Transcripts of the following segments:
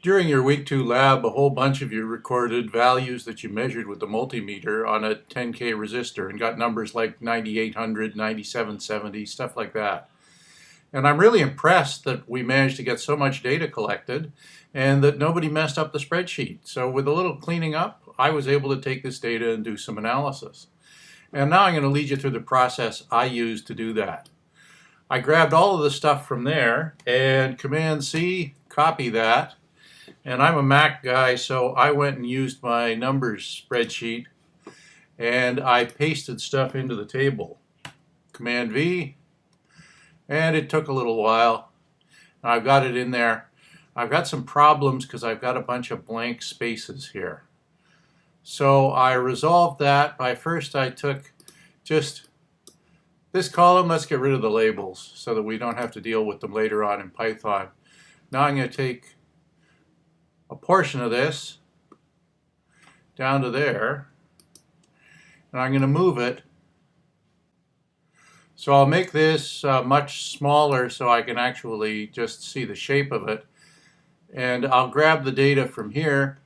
During your week two lab, a whole bunch of you recorded values that you measured with the multimeter on a 10K resistor and got numbers like 9800, 9770, stuff like that. And I'm really impressed that we managed to get so much data collected and that nobody messed up the spreadsheet. So with a little cleaning up, I was able to take this data and do some analysis. And now I'm going to lead you through the process I used to do that. I grabbed all of the stuff from there and Command C, copy that, and I'm a Mac guy, so I went and used my numbers spreadsheet and I pasted stuff into the table. Command V, and it took a little while. I've got it in there. I've got some problems because I've got a bunch of blank spaces here. So I resolved that by first I took just this column, let's get rid of the labels so that we don't have to deal with them later on in Python. Now I'm going to take a portion of this down to there and I'm going to move it so I'll make this uh, much smaller so I can actually just see the shape of it and I'll grab the data from here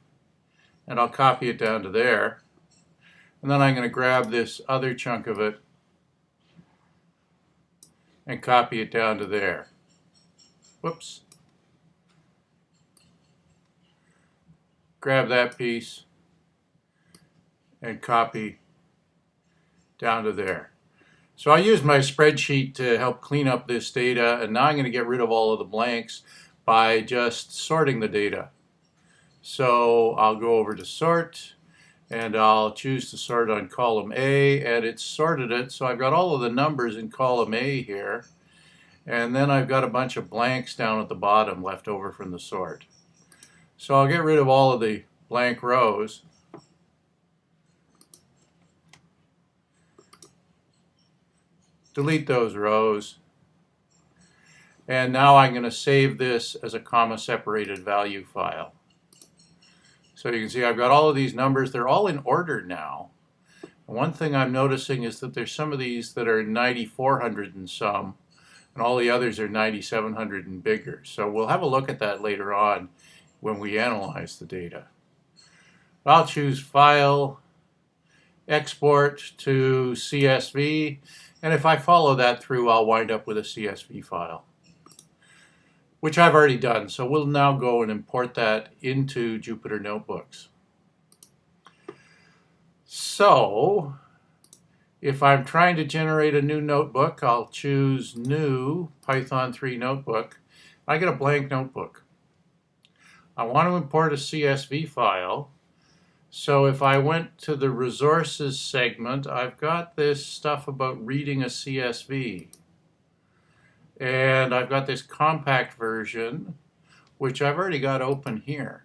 and I'll copy it down to there and then I'm going to grab this other chunk of it and copy it down to there. Whoops. Grab that piece and copy down to there. So I used my spreadsheet to help clean up this data and now I'm going to get rid of all of the blanks by just sorting the data. So I'll go over to sort and I'll choose to sort on column A and it's sorted it so I've got all of the numbers in column A here and then I've got a bunch of blanks down at the bottom left over from the sort. So I'll get rid of all of the blank rows. Delete those rows. And now I'm going to save this as a comma separated value file. So you can see I've got all of these numbers. They're all in order now. one thing I'm noticing is that there's some of these that are 9400 and some, and all the others are 9700 and bigger. So we'll have a look at that later on when we analyze the data. I'll choose File, Export to CSV, and if I follow that through, I'll wind up with a CSV file, which I've already done. So we'll now go and import that into Jupyter Notebooks. So if I'm trying to generate a new notebook, I'll choose New Python 3 Notebook. I get a blank notebook. I want to import a CSV file. So if I went to the resources segment, I've got this stuff about reading a CSV. And I've got this compact version, which I've already got open here.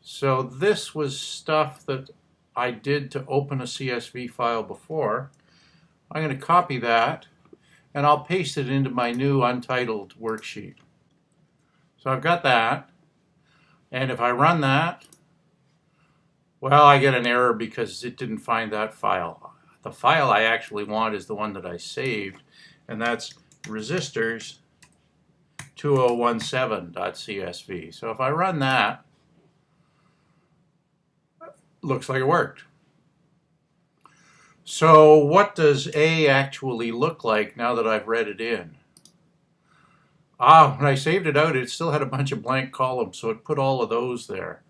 So this was stuff that I did to open a CSV file before. I'm going to copy that and I'll paste it into my new untitled worksheet. So I've got that. And if I run that, well, I get an error because it didn't find that file. The file I actually want is the one that I saved, and that's resistors 2017.csv. So if I run that, looks like it worked. So what does A actually look like now that I've read it in? Ah, when I saved it out, it still had a bunch of blank columns, so it put all of those there.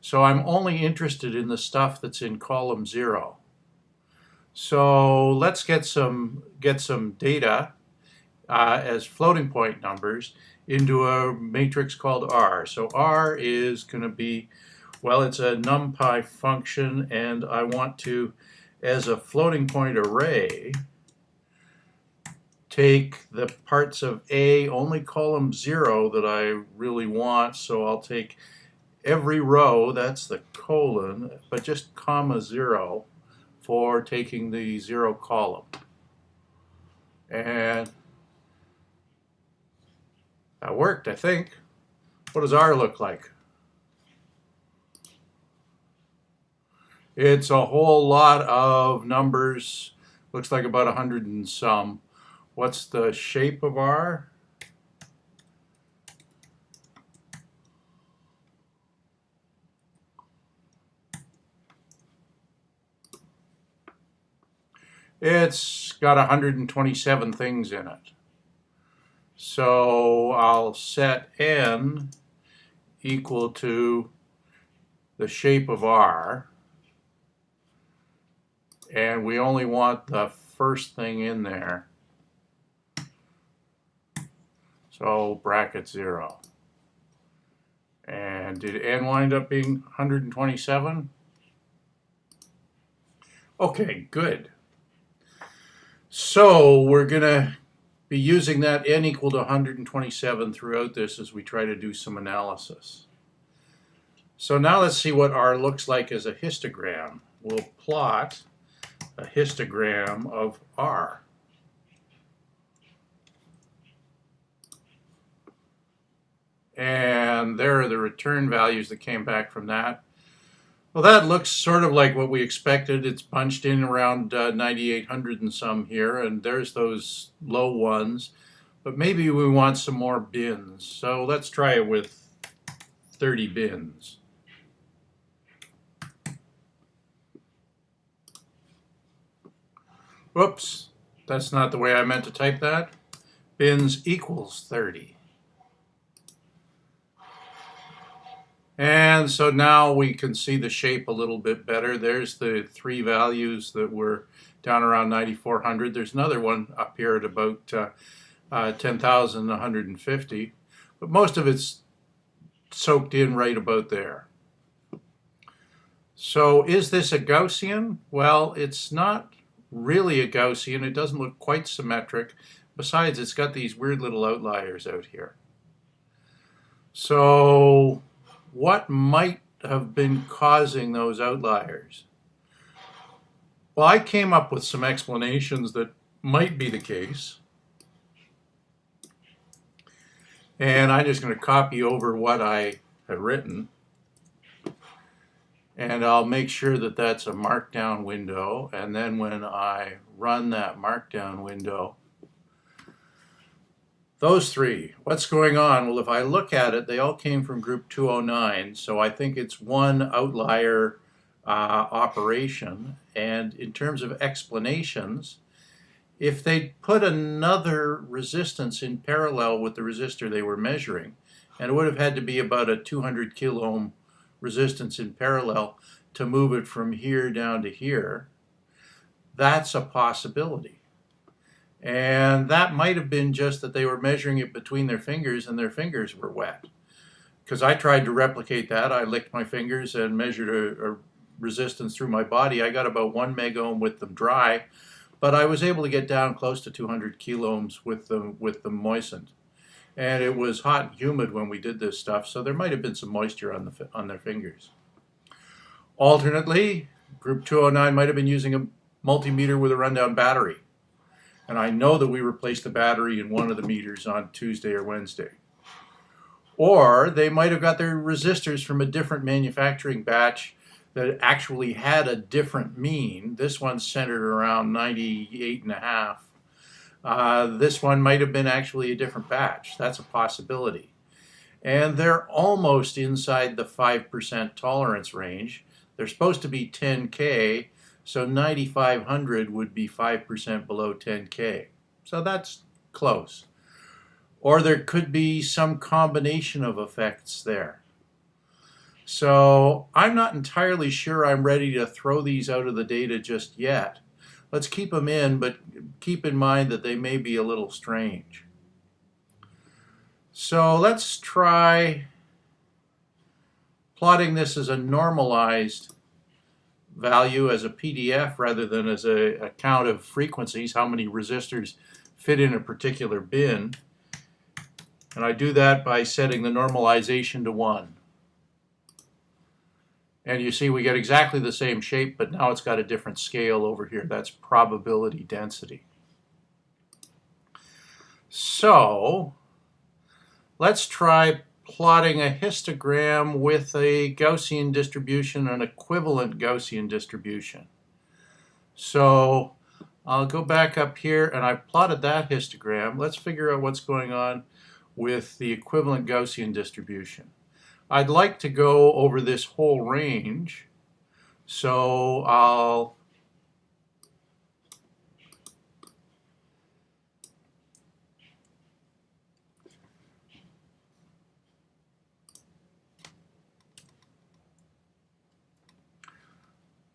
So I'm only interested in the stuff that's in column zero. So let's get some, get some data uh, as floating point numbers into a matrix called R. So R is going to be, well, it's a NumPy function, and I want to, as a floating point array, take the parts of A, only column 0 that I really want, so I'll take every row, that's the colon, but just comma 0 for taking the 0 column. And that worked, I think. What does R look like? It's a whole lot of numbers, looks like about a hundred and some. What's the shape of R? It's got 127 things in it. So I'll set n equal to the shape of R. And we only want the first thing in there. So bracket 0. And did n wind up being 127? Okay, good. So we're going to be using that n equal to 127 throughout this as we try to do some analysis. So now let's see what R looks like as a histogram. We'll plot a histogram of R. And there are the return values that came back from that. Well, that looks sort of like what we expected. It's punched in around uh, 9,800 and some here, and there's those low ones. But maybe we want some more bins. So let's try it with 30 bins. Whoops, that's not the way I meant to type that. Bins equals 30. And so now we can see the shape a little bit better. There's the three values that were down around 9,400. There's another one up here at about uh, uh, 10,150. But most of it's soaked in right about there. So is this a Gaussian? Well, it's not really a Gaussian. It doesn't look quite symmetric. Besides, it's got these weird little outliers out here. So what might have been causing those outliers? Well, I came up with some explanations that might be the case. And I'm just going to copy over what I have written. And I'll make sure that that's a markdown window. And then when I run that markdown window, those three, what's going on? Well, if I look at it, they all came from group 209, so I think it's one outlier uh, operation. And in terms of explanations, if they put another resistance in parallel with the resistor they were measuring, and it would have had to be about a 200 kilo ohm resistance in parallel to move it from here down to here, that's a possibility. And that might have been just that they were measuring it between their fingers and their fingers were wet. Because I tried to replicate that. I licked my fingers and measured a, a resistance through my body. I got about one megohm with them dry, but I was able to get down close to 200 kiloohms with them, with them moistened. And it was hot and humid when we did this stuff, so there might have been some moisture on, the, on their fingers. Alternately, group 209 might have been using a multimeter with a rundown battery. And I know that we replaced the battery in one of the meters on Tuesday or Wednesday. Or they might have got their resistors from a different manufacturing batch that actually had a different mean. This one's centered around 98 and a half. Uh, this one might have been actually a different batch. That's a possibility. And they're almost inside the 5% tolerance range. They're supposed to be 10K, so 9,500 would be 5% below 10K. So that's close. Or there could be some combination of effects there. So I'm not entirely sure I'm ready to throw these out of the data just yet. Let's keep them in, but keep in mind that they may be a little strange. So let's try plotting this as a normalized value as a PDF rather than as a, a count of frequencies, how many resistors fit in a particular bin. And I do that by setting the normalization to 1. And you see we get exactly the same shape, but now it's got a different scale over here. That's probability density. So let's try plotting a histogram with a Gaussian distribution, an equivalent Gaussian distribution. So I'll go back up here and I've plotted that histogram. Let's figure out what's going on with the equivalent Gaussian distribution. I'd like to go over this whole range. So I'll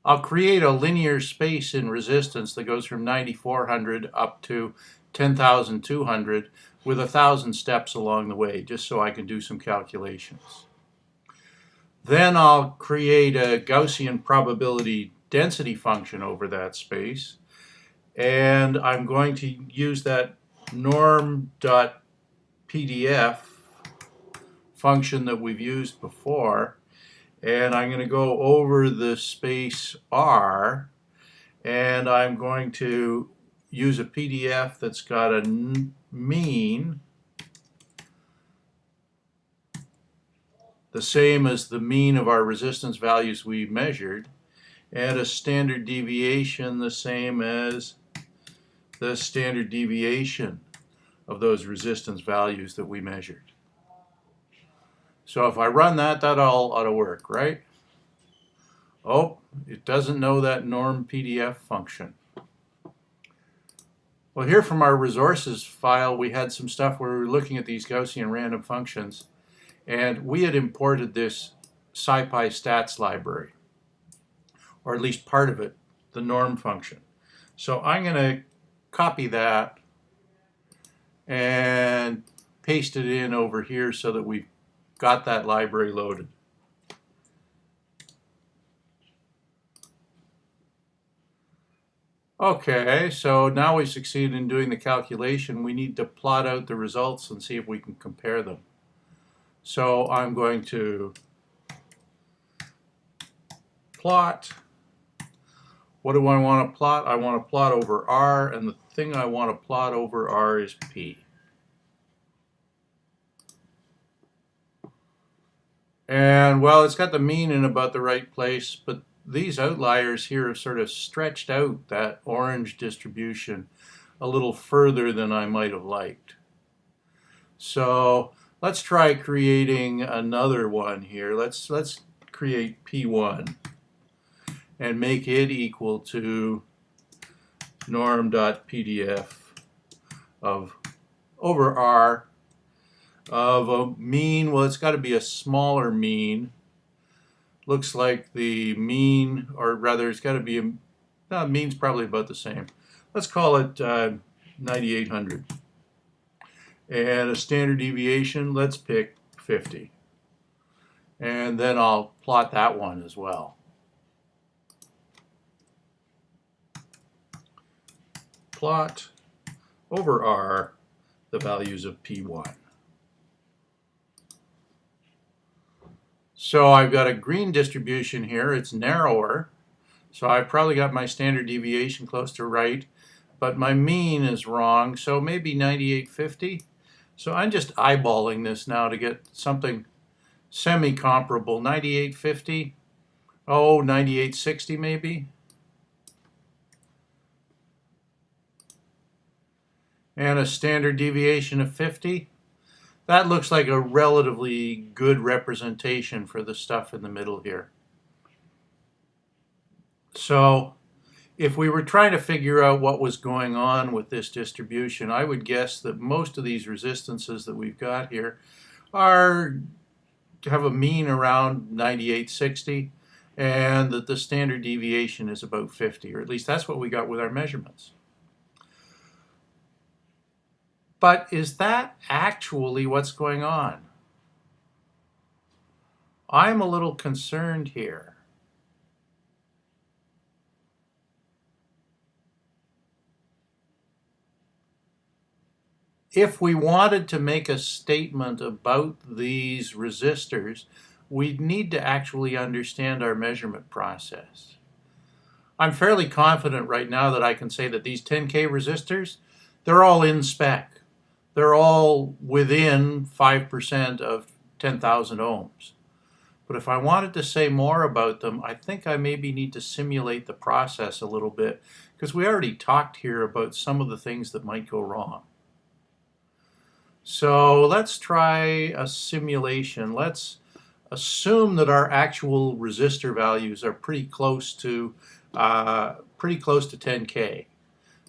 I'll create a linear space in resistance that goes from 9400 up to 10,200 with a thousand steps along the way, just so I can do some calculations. Then I'll create a Gaussian probability density function over that space. And I'm going to use that norm.pdf function that we've used before. And I'm going to go over the space R. And I'm going to use a PDF that's got a mean the same as the mean of our resistance values we measured and a standard deviation the same as the standard deviation of those resistance values that we measured. So if I run that, that all ought to work, right? Oh, it doesn't know that norm PDF function. Well, here from our resources file, we had some stuff where we were looking at these Gaussian random functions, and we had imported this SciPy stats library or at least part of it, the norm function. So I'm going to copy that and paste it in over here so that we've got that library loaded. Okay, so now we succeeded in doing the calculation. We need to plot out the results and see if we can compare them. So I'm going to plot what do I want to plot? I want to plot over R, and the thing I want to plot over R is P. And well, it's got the mean in about the right place, but these outliers here have sort of stretched out that orange distribution a little further than I might have liked. So let's try creating another one here. Let's let's create P1 and make it equal to norm.pdf of over R of a mean, well it's got to be a smaller mean, looks like the mean, or rather it's got to be, a, no, mean's probably about the same. Let's call it uh, 9800. And a standard deviation, let's pick 50. And then I'll plot that one as well. plot over R the values of P1. So I've got a green distribution here. It's narrower. So I've probably got my standard deviation close to right, but my mean is wrong. So maybe 9850. So I'm just eyeballing this now to get something semi-comparable. 9850. Oh, 9860 maybe. and a standard deviation of 50. That looks like a relatively good representation for the stuff in the middle here. So if we were trying to figure out what was going on with this distribution, I would guess that most of these resistances that we've got here are have a mean around 9860 and that the standard deviation is about 50, or at least that's what we got with our measurements. But is that actually what's going on? I'm a little concerned here. If we wanted to make a statement about these resistors, we'd need to actually understand our measurement process. I'm fairly confident right now that I can say that these 10K resistors, they're all in spec they're all within 5% of 10,000 ohms. But if I wanted to say more about them, I think I maybe need to simulate the process a little bit because we already talked here about some of the things that might go wrong. So let's try a simulation. Let's assume that our actual resistor values are pretty close to uh, pretty close to 10k.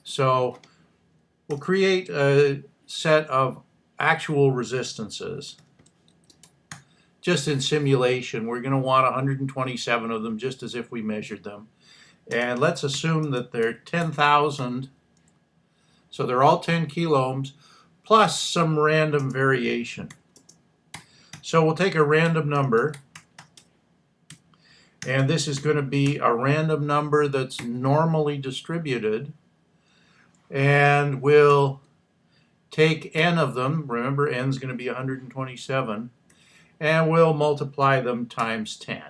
So we'll create a set of actual resistances just in simulation we're going to want 127 of them just as if we measured them And let's assume that they're 10,000. So they're all 10 kiloohms plus some random variation. So we'll take a random number and this is going to be a random number that's normally distributed and we'll take n of them, remember n is going to be 127, and we'll multiply them times 10.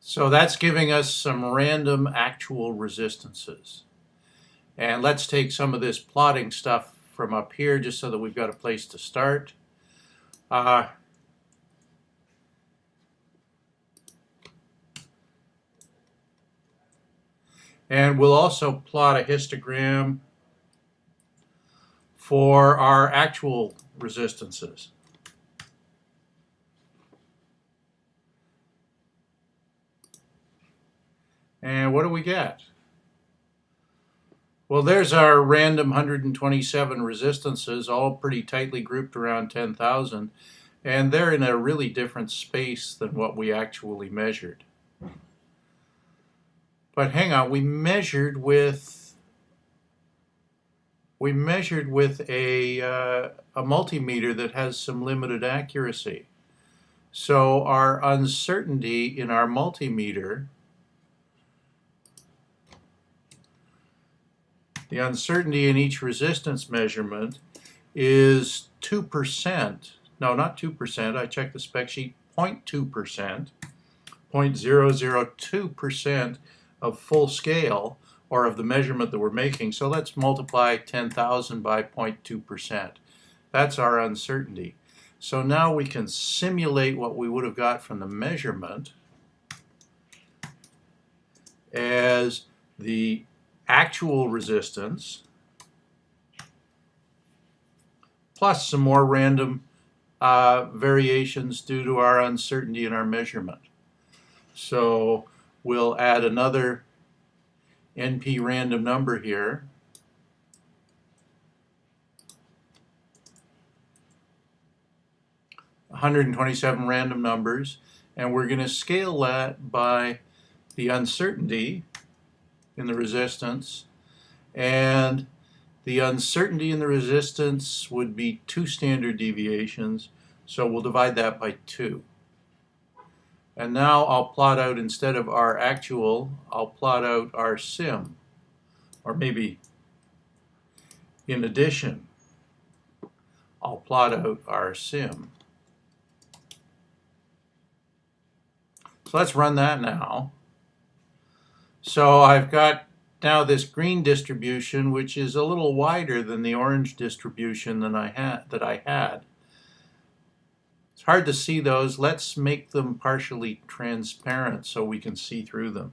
So that's giving us some random actual resistances. And let's take some of this plotting stuff from up here just so that we've got a place to start. Uh, and we'll also plot a histogram for our actual resistances. And what do we get? Well, there's our random 127 resistances, all pretty tightly grouped around 10,000, and they're in a really different space than what we actually measured. But hang on, we measured with we measured with a, uh, a multimeter that has some limited accuracy. So our uncertainty in our multimeter The uncertainty in each resistance measurement is 2%. No, not 2%. I checked the spec sheet, 0.2%, 0.002% of full scale or of the measurement that we're making. So let's multiply 10,000 by 0.2%. That's our uncertainty. So now we can simulate what we would have got from the measurement as the actual resistance plus some more random uh, variations due to our uncertainty in our measurement. So we'll add another NP random number here. Hundred and twenty-seven random numbers, and we're going to scale that by the uncertainty in the resistance and the uncertainty in the resistance would be two standard deviations so we'll divide that by two and now I'll plot out instead of our actual I'll plot out our sim. Or maybe in addition I'll plot out our sim. So let's run that now. So I've got now this green distribution, which is a little wider than the orange distribution I had, that I had. Hard to see those. Let's make them partially transparent so we can see through them.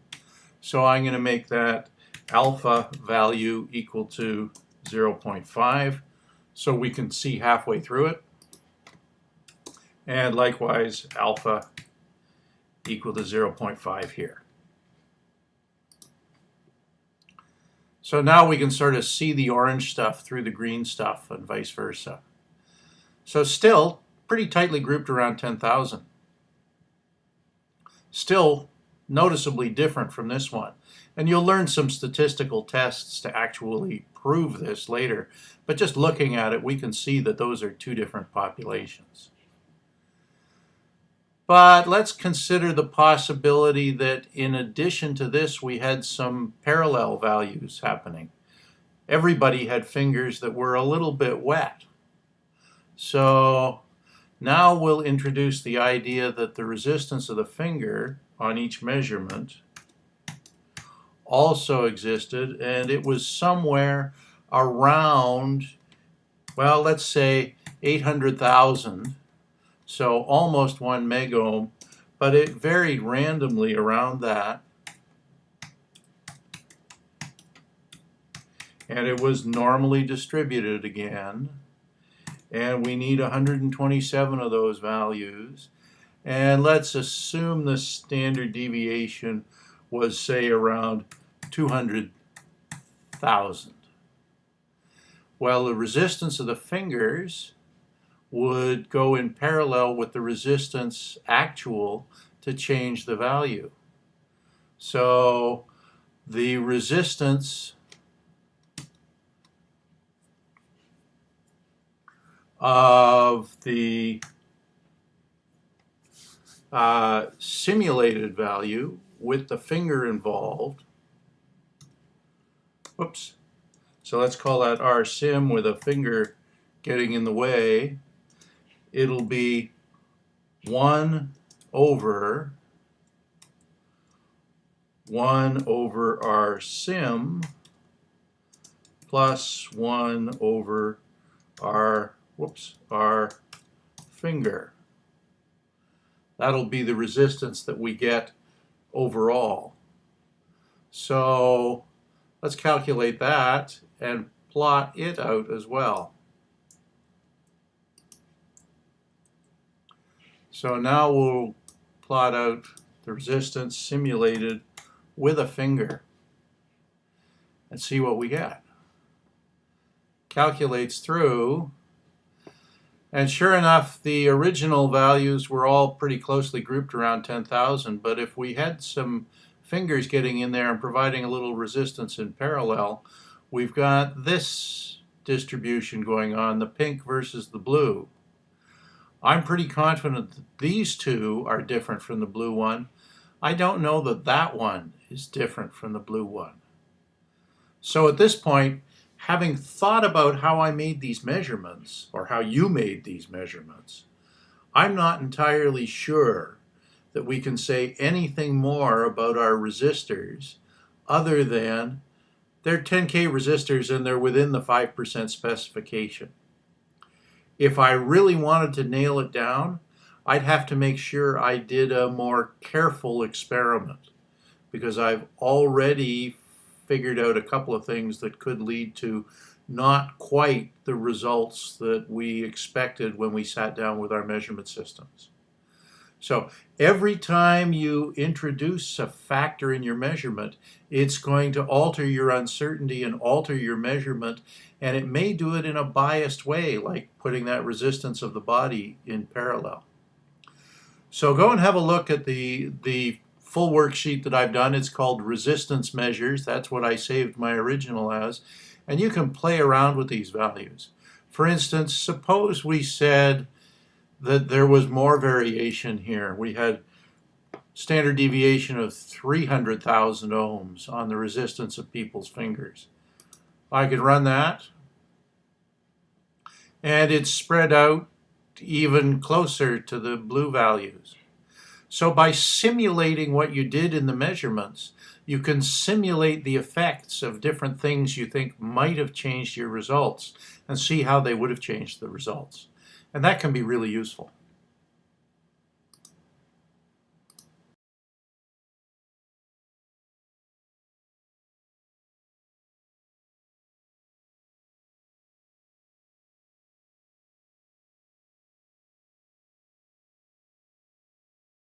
So I'm going to make that alpha value equal to 0.5 so we can see halfway through it. And likewise, alpha equal to 0.5 here. So now we can sort of see the orange stuff through the green stuff and vice versa. So still pretty tightly grouped around 10,000. Still noticeably different from this one. And you'll learn some statistical tests to actually prove this later. But just looking at it, we can see that those are two different populations. But let's consider the possibility that in addition to this, we had some parallel values happening. Everybody had fingers that were a little bit wet. So now we'll introduce the idea that the resistance of the finger on each measurement also existed and it was somewhere around, well, let's say 800,000 so almost one megohm, but it varied randomly around that. And it was normally distributed again. And we need 127 of those values. And let's assume the standard deviation was, say, around 200,000. Well, the resistance of the fingers would go in parallel with the resistance actual to change the value. So the resistance of the uh, simulated value with the finger involved. Whoops. So let's call that R sim with a finger getting in the way. It'll be 1 over 1 over R sim plus 1 over R, whoops, our finger. That'll be the resistance that we get overall. So let's calculate that and plot it out as well. So now we'll plot out the resistance simulated with a finger and see what we get. Calculates through and sure enough, the original values were all pretty closely grouped around 10,000, but if we had some fingers getting in there and providing a little resistance in parallel, we've got this distribution going on, the pink versus the blue. I'm pretty confident that these two are different from the blue one. I don't know that that one is different from the blue one. So at this point, having thought about how I made these measurements, or how you made these measurements, I'm not entirely sure that we can say anything more about our resistors other than they're 10K resistors and they're within the 5% specification. If I really wanted to nail it down, I'd have to make sure I did a more careful experiment because I've already figured out a couple of things that could lead to not quite the results that we expected when we sat down with our measurement systems. So every time you introduce a factor in your measurement, it's going to alter your uncertainty and alter your measurement, and it may do it in a biased way, like putting that resistance of the body in parallel. So go and have a look at the, the full worksheet that I've done. It's called resistance measures. That's what I saved my original as. And you can play around with these values. For instance, suppose we said that there was more variation here. We had standard deviation of 300,000 ohms on the resistance of people's fingers. I could run that and it's spread out even closer to the blue values. So by simulating what you did in the measurements, you can simulate the effects of different things you think might have changed your results and see how they would have changed the results. And that can be really useful.